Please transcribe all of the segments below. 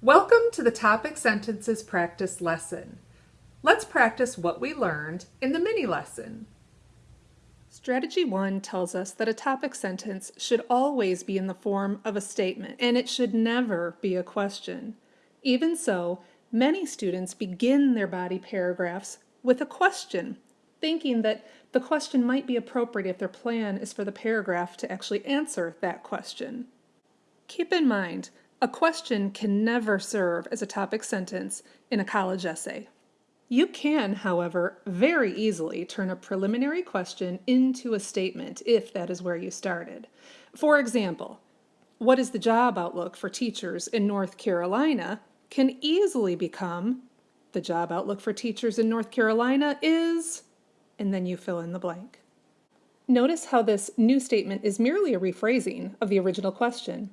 Welcome to the Topic Sentences Practice lesson. Let's practice what we learned in the mini lesson. Strategy 1 tells us that a topic sentence should always be in the form of a statement, and it should never be a question. Even so, many students begin their body paragraphs with a question, thinking that the question might be appropriate if their plan is for the paragraph to actually answer that question. Keep in mind, a question can never serve as a topic sentence in a college essay. You can, however, very easily turn a preliminary question into a statement if that is where you started. For example, what is the job outlook for teachers in North Carolina can easily become the job outlook for teachers in North Carolina is, and then you fill in the blank. Notice how this new statement is merely a rephrasing of the original question.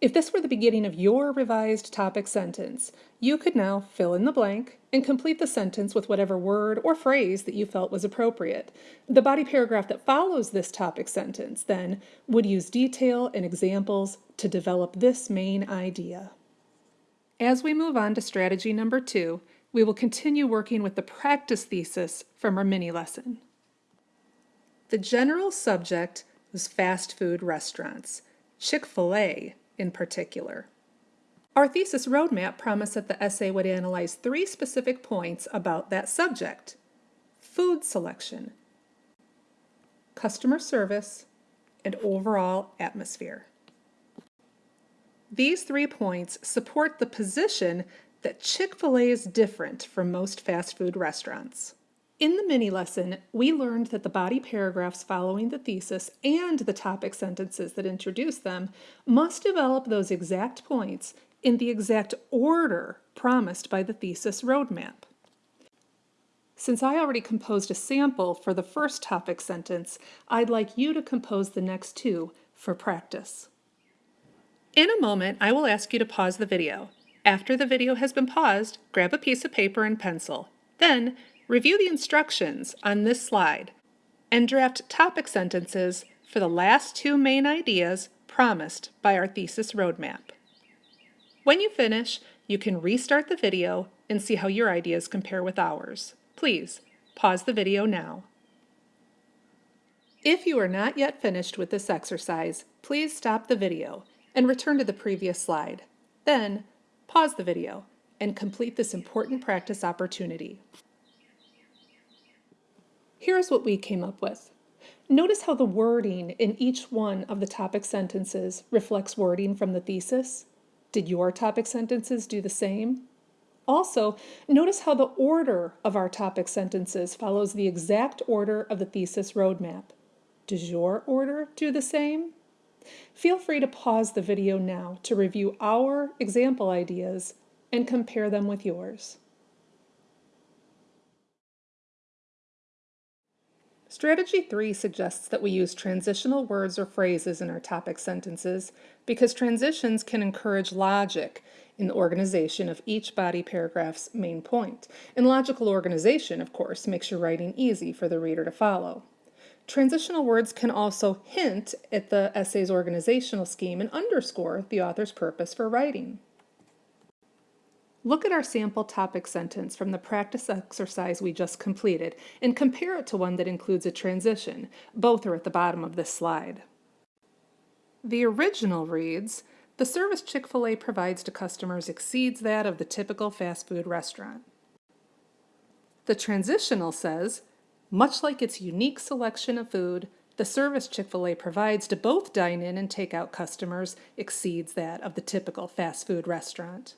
If this were the beginning of your revised topic sentence, you could now fill in the blank and complete the sentence with whatever word or phrase that you felt was appropriate. The body paragraph that follows this topic sentence, then, would use detail and examples to develop this main idea. As we move on to strategy number two, we will continue working with the practice thesis from our mini lesson. The general subject was fast food restaurants. Chick-fil-A in particular. Our thesis roadmap promised that the essay would analyze three specific points about that subject. Food selection, customer service, and overall atmosphere. These three points support the position that Chick-fil-A is different from most fast food restaurants. In the mini lesson, we learned that the body paragraphs following the thesis and the topic sentences that introduce them must develop those exact points in the exact order promised by the thesis roadmap. Since I already composed a sample for the first topic sentence, I'd like you to compose the next two for practice. In a moment, I will ask you to pause the video. After the video has been paused, grab a piece of paper and pencil. Then, Review the instructions on this slide and draft topic sentences for the last two main ideas promised by our thesis roadmap. When you finish, you can restart the video and see how your ideas compare with ours. Please, pause the video now. If you are not yet finished with this exercise, please stop the video and return to the previous slide. Then, pause the video and complete this important practice opportunity. Here's what we came up with. Notice how the wording in each one of the topic sentences reflects wording from the thesis. Did your topic sentences do the same? Also, notice how the order of our topic sentences follows the exact order of the thesis roadmap. Does your order do the same? Feel free to pause the video now to review our example ideas and compare them with yours. Strategy 3 suggests that we use transitional words or phrases in our topic sentences because transitions can encourage logic in the organization of each body paragraph's main point. And logical organization, of course, makes your writing easy for the reader to follow. Transitional words can also hint at the essay's organizational scheme and underscore the author's purpose for writing. Look at our sample topic sentence from the practice exercise we just completed and compare it to one that includes a transition. Both are at the bottom of this slide. The original reads, the service Chick-fil-A provides to customers exceeds that of the typical fast food restaurant. The transitional says, much like its unique selection of food, the service Chick-fil-A provides to both dine-in and take-out customers exceeds that of the typical fast food restaurant.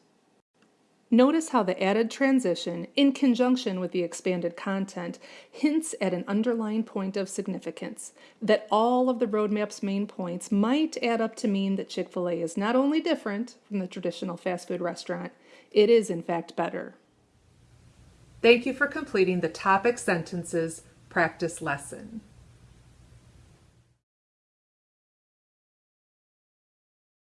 Notice how the added transition, in conjunction with the expanded content, hints at an underlying point of significance, that all of the roadmap's main points might add up to mean that Chick-fil-A is not only different from the traditional fast food restaurant, it is in fact better. Thank you for completing the topic sentences practice lesson.